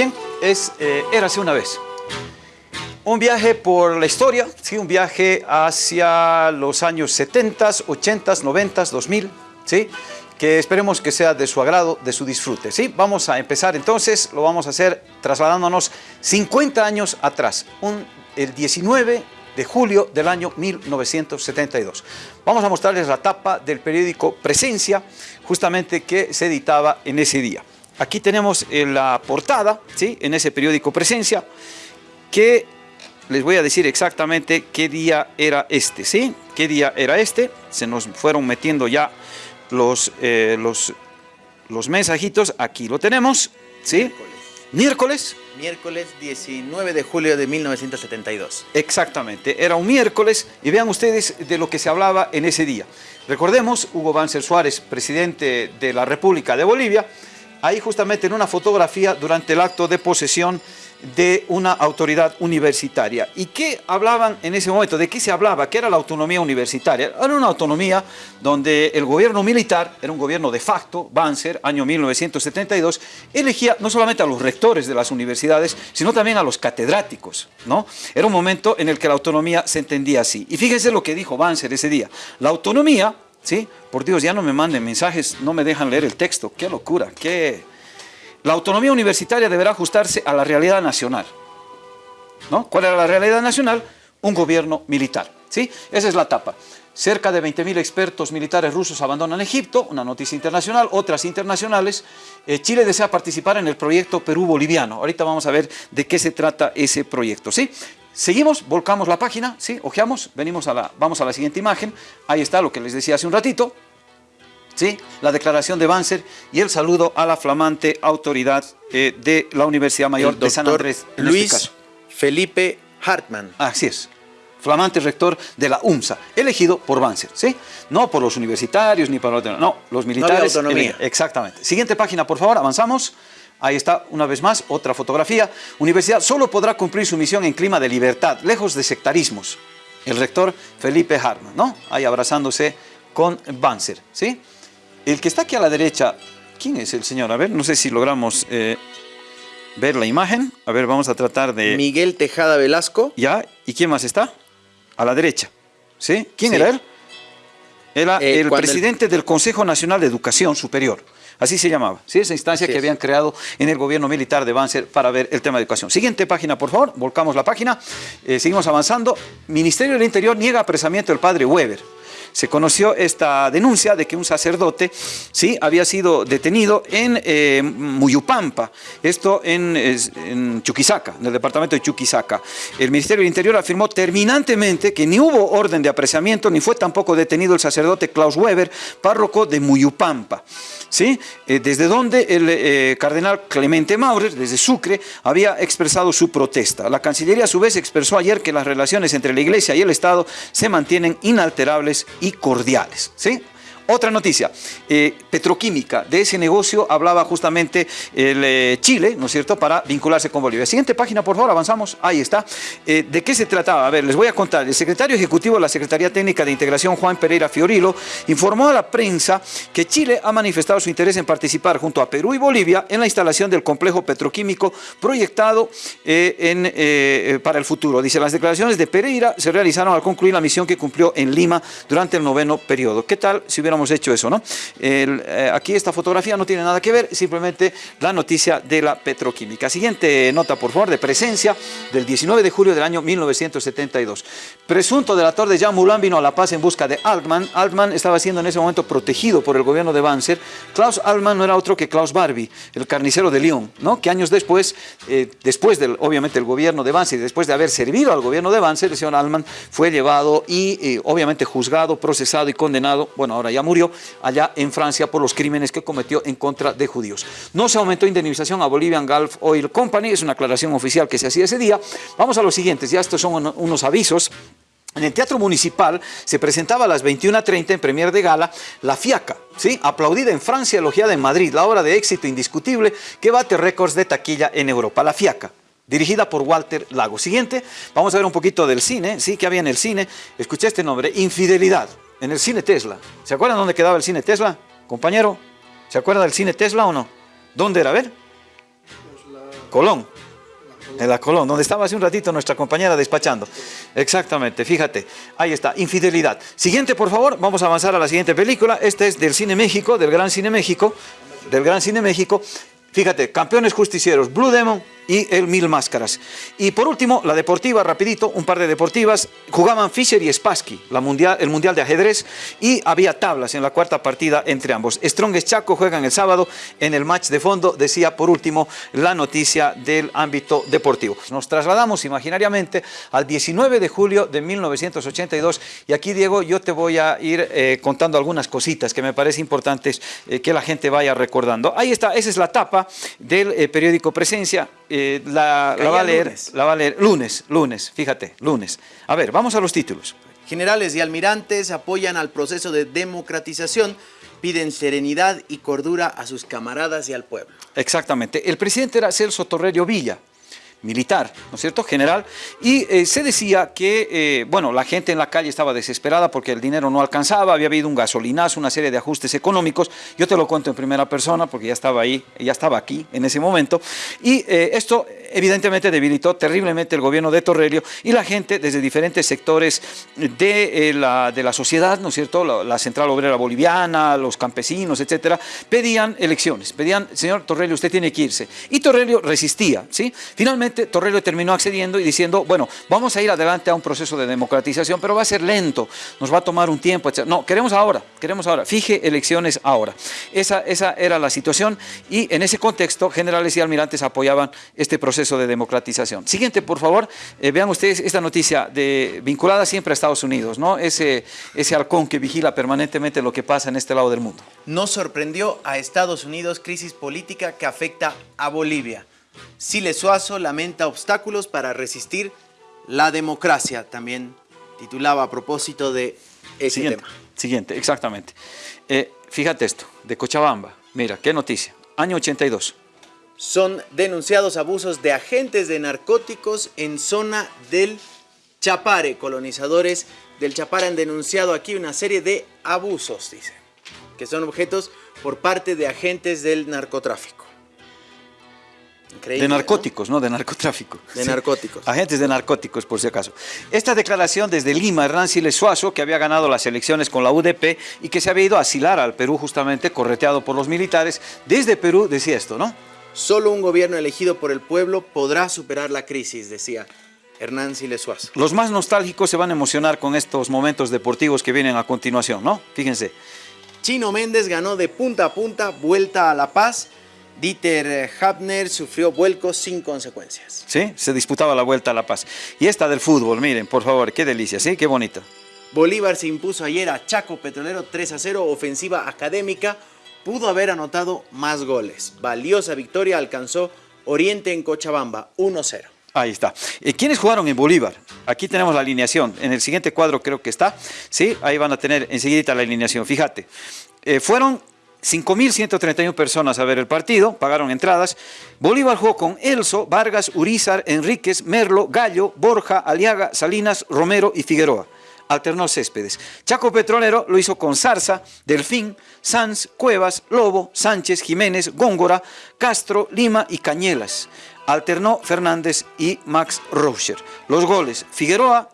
Bien, es eh, Érase una vez. Un viaje por la historia, ¿sí? un viaje hacia los años 70, 80, 90, 2000, ¿sí? que esperemos que sea de su agrado, de su disfrute. ¿sí? Vamos a empezar entonces, lo vamos a hacer trasladándonos 50 años atrás, el 19 de julio del año 1972. Vamos a mostrarles la tapa del periódico Presencia, justamente que se editaba en ese día. Aquí tenemos eh, la portada, ¿sí? en ese periódico Presencia, que les voy a decir exactamente qué día era este, ¿sí? ¿Qué día era este? Se nos fueron metiendo ya los, eh, los, los mensajitos, aquí lo tenemos, ¿sí? Miércoles. Miércoles 19 de julio de 1972. Exactamente, era un miércoles y vean ustedes de lo que se hablaba en ese día. Recordemos, Hugo Banzer Suárez, presidente de la República de Bolivia, ahí justamente en una fotografía durante el acto de posesión de una autoridad universitaria. ¿Y qué hablaban en ese momento? ¿De qué se hablaba? ¿Qué era la autonomía universitaria? Era una autonomía donde el gobierno militar, era un gobierno de facto, Banzer, año 1972, elegía no solamente a los rectores de las universidades, sino también a los catedráticos. ¿no? Era un momento en el que la autonomía se entendía así. Y fíjense lo que dijo Banzer ese día. La autonomía, ¿sí? por Dios, ya no me manden mensajes, no me dejan leer el texto. ¡Qué locura! ¡Qué la autonomía universitaria deberá ajustarse a la realidad nacional. ¿No? ¿Cuál era la realidad nacional? Un gobierno militar. ¿sí? Esa es la etapa. Cerca de 20.000 expertos militares rusos abandonan Egipto, una noticia internacional, otras internacionales. Eh, Chile desea participar en el proyecto Perú-Boliviano. Ahorita vamos a ver de qué se trata ese proyecto. ¿sí? Seguimos, volcamos la página, ¿sí? ojeamos, venimos a la, vamos a la siguiente imagen. Ahí está lo que les decía hace un ratito. ¿sí? la declaración de Banzer y el saludo a la flamante autoridad eh, de la Universidad Mayor de San Andrés. Este Luis Felipe Hartmann. Así es, flamante rector de la UMSA, elegido por Banzer, ¿sí? No por los universitarios ni por los... No, los militares... No autonomía. Exactamente. Siguiente página, por favor, avanzamos. Ahí está, una vez más, otra fotografía. Universidad solo podrá cumplir su misión en clima de libertad, lejos de sectarismos. El rector Felipe Hartmann, ¿no? Ahí abrazándose con Banzer, ¿sí? El que está aquí a la derecha, ¿quién es el señor? A ver, no sé si logramos eh, ver la imagen. A ver, vamos a tratar de... Miguel Tejada Velasco. Ya, ¿y quién más está? A la derecha. ¿Sí? ¿Quién era él? Era eh, el presidente del Consejo Nacional de Educación Superior. Así se llamaba, ¿sí? esa instancia que habían creado en el gobierno militar de Banzer para ver el tema de educación. Siguiente página, por favor, volcamos la página, eh, seguimos avanzando. Ministerio del Interior niega apresamiento del padre Weber se conoció esta denuncia de que un sacerdote ¿sí? había sido detenido en eh, Muyupampa, esto en, Chuquisaca, en el departamento de Chuquisaca. El Ministerio del Interior afirmó terminantemente que ni hubo orden de apreciamiento ni fue tampoco detenido el sacerdote Klaus Weber, párroco de Muyupampa. ¿sí? Eh, desde donde el eh, cardenal Clemente Maurer, desde Sucre, había expresado su protesta. La Cancillería a su vez expresó ayer que las relaciones entre la Iglesia y el Estado se mantienen inalterables y cordiales. ¿sí? Otra noticia, eh, petroquímica, de ese negocio hablaba justamente el eh, Chile, ¿no es cierto?, para vincularse con Bolivia. Siguiente página, por favor, avanzamos, ahí está. Eh, ¿De qué se trataba? A ver, les voy a contar. El secretario ejecutivo de la Secretaría Técnica de Integración, Juan Pereira Fiorilo, informó a la prensa que Chile ha manifestado su interés en participar junto a Perú y Bolivia en la instalación del complejo petroquímico proyectado para el futuro. Dice, las declaraciones de Pereira se realizaron al concluir la misión que cumplió en Lima durante el noveno periodo. ¿Qué tal si hubiéramos hecho eso, ¿no? Eh, aquí esta fotografía no tiene nada que ver, simplemente la noticia de la petroquímica. Siguiente nota, por favor, de presencia del 19 de julio del año 1972. Presunto delator de Jean Moulin vino a La Paz en busca de Altman. Altman estaba siendo en ese momento protegido por el gobierno de Banzer. Klaus Altman no era otro que Klaus Barbie, el carnicero de Lyon, ¿no? que años después, eh, después del, obviamente, el gobierno de Banzer, después de haber servido al gobierno de Banzer, el señor Altman fue llevado y eh, obviamente juzgado, procesado y condenado, bueno, ahora ya murió, allá en Francia por los crímenes que cometió en contra de judíos. No se aumentó indemnización a Bolivian Gulf Oil Company, es una aclaración oficial que se hacía ese día. Vamos a los siguientes, ya estos son unos avisos. En el Teatro Municipal se presentaba a las 21.30 en Premier de Gala La Fiaca, ¿sí? aplaudida en Francia, elogiada en Madrid, la obra de éxito indiscutible que bate récords de taquilla en Europa, La Fiaca dirigida por Walter Lago. Siguiente, vamos a ver un poquito del cine, ¿sí? que había en el cine? Escuché este nombre, Infidelidad en el cine Tesla. ¿Se acuerdan dónde quedaba el cine Tesla? Compañero, ¿se acuerda del cine Tesla o no? ¿Dónde era? A ver. Colón. En la Colón, donde estaba hace un ratito nuestra compañera despachando. Exactamente, fíjate, ahí está, infidelidad. Siguiente, por favor, vamos a avanzar a la siguiente película. Este es del Cine México, del Gran Cine México, del Gran Cine México. Fíjate, campeones justicieros, Blue Demon, y el Mil Máscaras. Y por último, la deportiva, rapidito, un par de deportivas, jugaban Fischer y Spassky, la mundial, el Mundial de Ajedrez, y había tablas en la cuarta partida entre ambos. Strongest Chaco juegan el sábado en el match de fondo, decía por último la noticia del ámbito deportivo. Nos trasladamos imaginariamente al 19 de julio de 1982, y aquí Diego, yo te voy a ir eh, contando algunas cositas que me parece importantes eh, que la gente vaya recordando. Ahí está, esa es la tapa del eh, periódico Presencia, eh, la, va a leer, lunes. la va a leer lunes, lunes, fíjate, lunes. A ver, vamos a los títulos. Generales y almirantes apoyan al proceso de democratización, piden serenidad y cordura a sus camaradas y al pueblo. Exactamente. El presidente era Celso Torrerio Villa, militar, ¿no es cierto?, general, y eh, se decía que, eh, bueno, la gente en la calle estaba desesperada porque el dinero no alcanzaba, había habido un gasolinazo, una serie de ajustes económicos, yo te lo cuento en primera persona porque ya estaba ahí, ya estaba aquí en ese momento, y eh, esto evidentemente debilitó terriblemente el gobierno de Torrelio y la gente desde diferentes sectores de, la, de la sociedad, ¿no es cierto?, la, la, Central Obrera Boliviana, los campesinos, etcétera, pedían elecciones, pedían, señor Torrelio, usted tiene que irse, y Torrelio resistía, ¿sí? Finalmente Torrelio terminó accediendo y diciendo, bueno, vamos a ir adelante a un proceso de democratización, pero va a ser lento, nos va a tomar un tiempo, etc. No, queremos ahora, queremos ahora, fije elecciones ahora. Esa, esa era la situación y en ese contexto generales y almirantes apoyaban este proceso de democratización. Siguiente, por favor, eh, vean ustedes esta noticia de, vinculada siempre a Estados Unidos, ¿no? Ese, ese halcón que vigila permanentemente lo que pasa en este lado del mundo. No sorprendió a Estados Unidos crisis política que afecta a Bolivia. Siles Suazo lamenta obstáculos para resistir la democracia, también titulaba a propósito de ese siguiente, tema. Siguiente, exactamente. Eh, fíjate esto, de Cochabamba, mira, qué noticia, año 82. Son denunciados abusos de agentes de narcóticos en zona del Chapare. Colonizadores del Chapare han denunciado aquí una serie de abusos, dice, que son objetos por parte de agentes del narcotráfico de narcóticos, ¿no? De narcotráfico. De narcóticos. Agentes de narcóticos, por si acaso. Esta declaración desde Lima, Hernán Siles Suazo, que había ganado las elecciones con la UDP y que se había ido a asilar al Perú justamente, correteado por los militares, desde Perú decía esto, ¿no? Solo un gobierno elegido por el pueblo podrá superar la crisis, decía Hernán Siles Suazo. Los más nostálgicos se van a emocionar con estos momentos deportivos que vienen a continuación, ¿no? Fíjense. Chino Méndez ganó de punta a punta, vuelta a La Paz, Dieter Hapner sufrió vuelcos sin consecuencias. Sí, se disputaba la Vuelta a La Paz. Y esta del fútbol, miren, por favor, qué delicia, ¿sí? Qué bonito. Bolívar se impuso ayer a Chaco Petrolero 3 a 0, ofensiva académica, pudo haber anotado más goles. Valiosa victoria alcanzó Oriente en Cochabamba, 1-0. Ahí está. Eh, ¿Quiénes jugaron en Bolívar? Aquí tenemos la alineación. En el siguiente cuadro creo que está. Sí, ahí van a tener enseguida la alineación. Fíjate. Eh, fueron 5.131 personas a ver el partido, pagaron entradas. Bolívar jugó con Elso, Vargas, Urizar, Enríquez, Merlo, Gallo, Borja, Aliaga, Salinas, Romero y Figueroa. Alternó Céspedes. Chaco Petrolero lo hizo con Zarza, Delfín, Sanz, Cuevas, Lobo, Sánchez, Jiménez, Góngora, Castro, Lima y Cañelas. Alternó Fernández y Max Rocher. Los goles, Figueroa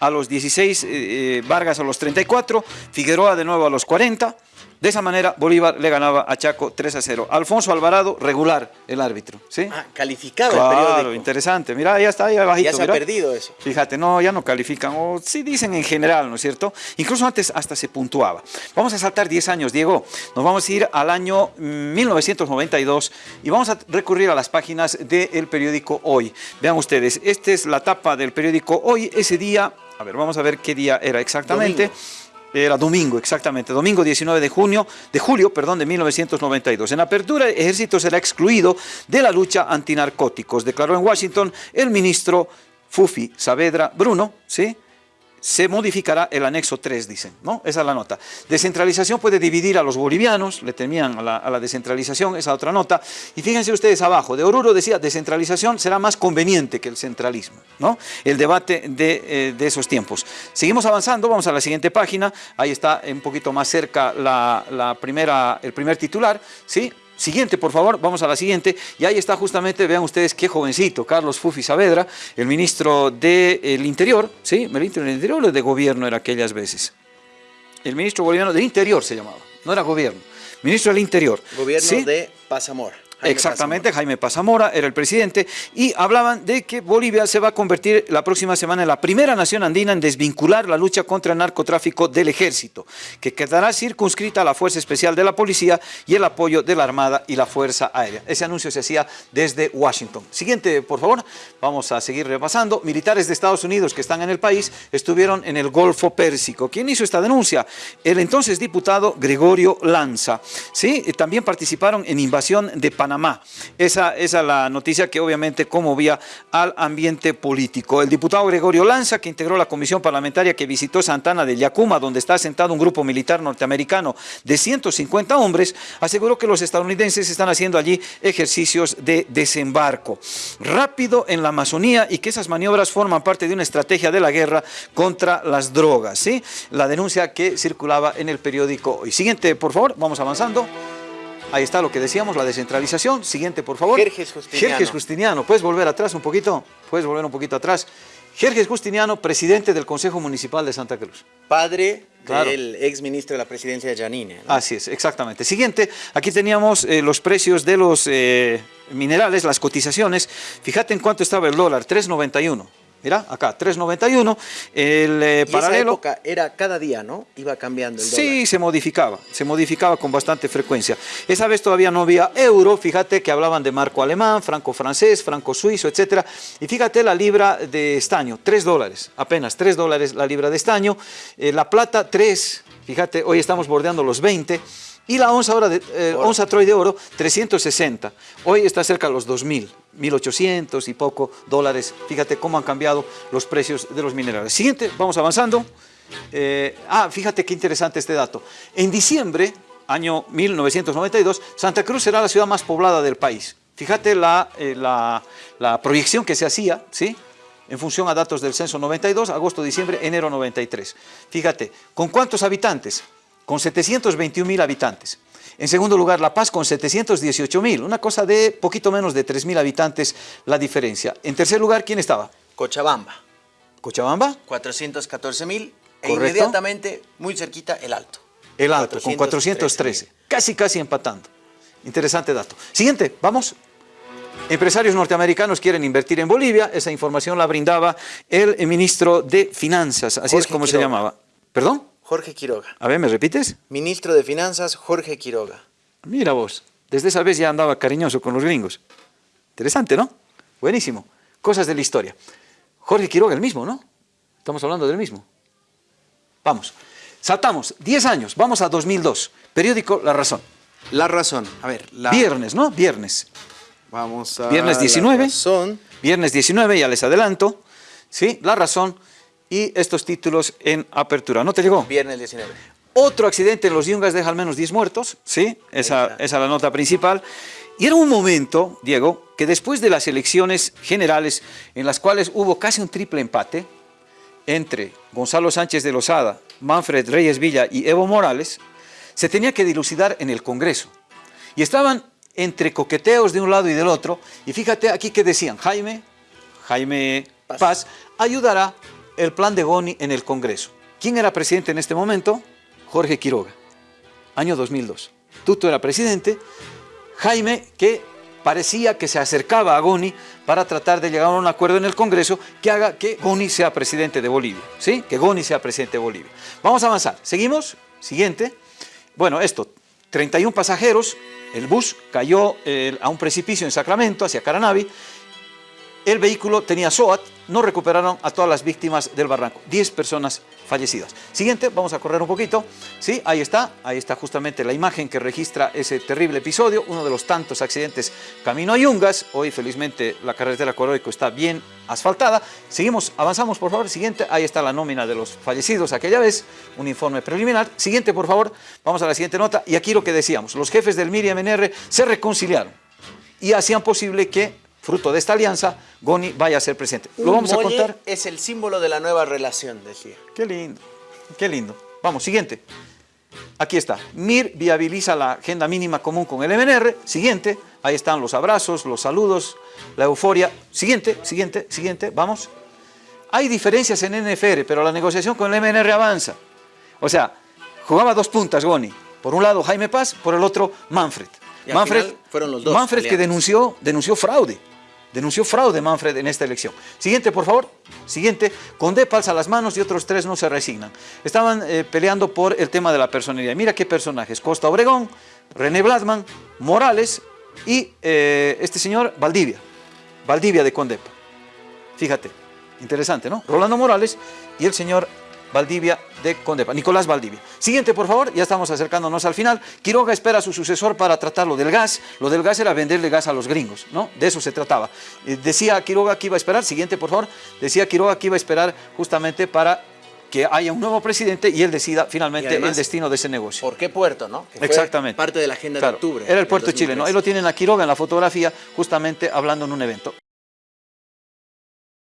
a los 16, eh, eh, Vargas a los 34, Figueroa de nuevo a los 40, de esa manera, Bolívar le ganaba a Chaco 3 a 0. Alfonso Alvarado, regular el árbitro. ¿sí? Ah, calificado claro, el periódico. interesante. Mira, ya está ahí abajito. Ya se mira. ha perdido eso. Fíjate, no, ya no califican. O sí dicen en general, ¿no es cierto? Incluso antes hasta se puntuaba. Vamos a saltar 10 años, Diego. Nos vamos a ir al año 1992 y vamos a recurrir a las páginas del periódico Hoy. Vean ustedes, esta es la tapa del periódico Hoy. Ese día, a ver, vamos a ver qué día era exactamente. Domingo. Era domingo, exactamente, domingo 19 de junio, de julio, perdón, de 1992. En apertura, el ejército será excluido de la lucha antinarcóticos, declaró en Washington el ministro Fufi Saavedra Bruno, ¿sí? Se modificará el anexo 3, dicen, ¿no? Esa es la nota. Descentralización puede dividir a los bolivianos, le temían a la, a la, descentralización, esa otra nota. Y fíjense ustedes abajo, de Oruro decía, descentralización será más conveniente que el centralismo, ¿no? El debate de, eh, de esos tiempos. Seguimos avanzando, vamos a la siguiente página, ahí está un poquito más cerca la, la primera, el primer titular, ¿sí? Siguiente, por favor, vamos a la siguiente. Y ahí está justamente, vean ustedes qué jovencito, Carlos Fufi Saavedra, el ministro del Interior, ¿sí? ¿El ministro del Interior o de Gobierno era aquellas veces? El ministro boliviano del Interior se llamaba, no era Gobierno. Ministro del Interior. Gobierno de Pasamor. Exactamente, Jaime Pazamora era el presidente y hablaban de que Bolivia se va a convertir la próxima semana en la primera nación andina en desvincular la lucha contra el narcotráfico del ejército, que quedará circunscrita a la Fuerza Especial de la Policía y el apoyo de la Armada y la Fuerza Aérea. Ese anuncio se hacía desde Washington. Siguiente, por favor, vamos a seguir repasando. Militares de Estados Unidos que están en el país estuvieron en el Golfo Pérsico. ¿Quién hizo esta denuncia? El entonces diputado Gregorio Lanza. ¿Sí? También participaron en invasión de Panamá Esa, es la noticia que obviamente conmovía al ambiente político. El diputado Gregorio Lanza, que integró la comisión parlamentaria que visitó Santana de Yacuma, donde está sentado un grupo militar norteamericano de 150 hombres, aseguró que los estadounidenses están haciendo allí ejercicios de desembarco rápido en la Amazonía y que esas maniobras forman parte de una estrategia de la guerra contra las drogas. ¿sí? La denuncia que circulaba en el periódico hoy. Siguiente, por favor, vamos avanzando. Ahí está lo que decíamos, la descentralización. Siguiente, por favor. Jerjes Justiniano. Jerjes Justiniano. ¿Puedes volver atrás un poquito? ¿Puedes volver un poquito atrás? Jerjes Justiniano, presidente del Consejo Municipal de Santa Cruz. Padre del ex ministro de la presidencia, Janine. Así es, exactamente. Siguiente, aquí teníamos eh, los precios de los eh, minerales, las cotizaciones. Fíjate en cuánto estaba el dólar, 3.91. Mira, acá, 3.91, el eh, paralelo... época era cada día, ¿no? Iba cambiando el dólar. Sí, se modificaba, se modificaba con bastante frecuencia. Esa vez todavía no había euro, fíjate que hablaban de marco alemán, franco francés, franco suizo, etcétera. Y fíjate la libra de estaño, 3 dólares, apenas 3 dólares la libra de estaño. Eh, la plata, 3, fíjate, hoy estamos bordeando los 20. Y la onza, ahora de, eh, onza Troy de oro, 360. Hoy está cerca de los 2.000, 1.800 y poco dólares. Fíjate cómo han cambiado los precios de los minerales. Siguiente, vamos avanzando. Eh, ah, fíjate qué interesante este dato. En diciembre, año 1992, Santa Cruz será la ciudad más poblada del país. Fíjate la, eh, la, la proyección que se hacía, ¿sí? en función a datos del censo 92, agosto, diciembre, enero 93. Fíjate, ¿con cuántos habitantes? Con 721 mil habitantes. En segundo lugar, La Paz con 718 mil, una cosa de poquito menos de 3 mil habitantes la diferencia. En tercer lugar, ¿quién estaba? Cochabamba. ¿Cochabamba? 414 mil e inmediatamente, muy cerquita, El Alto. El Alto, con 413, casi casi empatando. Interesante dato. Siguiente, vamos. Empresarios norteamericanos quieren invertir en Bolivia, esa información la brindaba el ministro de Finanzas, así es como se llamaba. ¿Perdón? Jorge Quiroga. A ver, ¿me repites? Ministro de Finanzas, Jorge Quiroga. Mira vos, desde esa vez ya andaba cariñoso con los gringos. Interesante, ¿no? Buenísimo. Cosas de la historia. Jorge Quiroga, el mismo, ¿no? Estamos hablando del mismo. Vamos. Saltamos 10 años, vamos a 2002. Periódico La Razón. La Razón, a ver. Viernes, ¿no? Viernes. Vamos a Viernes 19. La Razón. Viernes 19, ya les adelanto. ¿Sí? La Razón y estos títulos en apertura. ¿No te llegó? Viernes 19. Otro accidente en los Yungas deja al menos 10 muertos, ¿sí? Esa, esa es la nota principal. Y era un momento, Diego, que después de las elecciones generales, en las cuales hubo casi un triple empate entre Gonzalo Sánchez de Lozada, Manfred Reyes Villa y Evo Morales, se tenía que dilucidar en el Congreso. Y estaban entre coqueteos de un lado y del otro, y fíjate aquí que decían, Jaime, Jaime Paz, Paz ayudará el plan de Goni en el Congreso. ¿Quién era presidente en este momento? Jorge Quiroga, año 2002. Tuto era presidente, Jaime, que parecía que se acercaba a Goni para tratar de llegar a un acuerdo en el Congreso que haga que Goni sea presidente de Bolivia, ¿sí? Que Goni sea presidente de Bolivia. Vamos a avanzar. Seguimos. Siguiente. Bueno, esto, 31 pasajeros, el bus cayó eh, a un precipicio en Sacramento, hacia Caranavi, el vehículo tenía SOAT, no recuperaron a todas las víctimas del barranco, 10 personas fallecidas. Siguiente, vamos a correr un poquito, sí, ahí está, ahí está justamente la imagen que registra ese terrible episodio, uno de los tantos accidentes camino a Yungas, hoy felizmente la carretera Coroico está bien asfaltada, seguimos, avanzamos por favor, siguiente, ahí está la nómina de los fallecidos aquella vez, un informe preliminar, siguiente por favor, vamos a la siguiente nota, y aquí lo que decíamos, los jefes del MIR y MNR se reconciliaron y hacían posible que fruto de esta alianza, Goni vaya a ser presidente. Lo vamos a contar. Es el símbolo de la nueva relación, decía. Qué lindo, qué lindo. Vamos, siguiente. Aquí está. MIR viabiliza la agenda mínima común con el MNR. Siguiente. Ahí están los abrazos, los saludos, la euforia. Siguiente, siguiente, siguiente. Vamos. Hay diferencias en NFR, pero la negociación con el MNR avanza. O sea, jugaba dos puntas Goni. Por un lado Jaime Paz, por el otro Manfred. Manfred, fueron los dos Manfred que denunció, denunció fraude. Denunció fraude Manfred en esta elección. Siguiente, por favor. Siguiente. Condé palza las manos y otros tres no se resignan. Estaban eh, peleando por el tema de la personalidad. Mira qué personajes. Costa Obregón, René Blasman, Morales y eh, este señor Valdivia. Valdivia de Condepa. Fíjate. Interesante, ¿no? Rolando Morales y el señor Valdivia de Condepa, Nicolás Valdivia. Siguiente, por favor, ya estamos acercándonos al final. Quiroga espera a su sucesor para tratar lo del gas. Lo del gas era venderle gas a los gringos, ¿no? De eso se trataba. Eh, decía Quiroga que iba a esperar, siguiente, por favor, decía Quiroga que iba a esperar justamente para que haya un nuevo presidente y él decida finalmente el destino de ese negocio. ¿Por qué puerto, no? Exactamente. parte de la agenda de octubre. Era el puerto de Chile, ¿no? Ahí lo tienen a Quiroga en la fotografía, justamente hablando en un evento.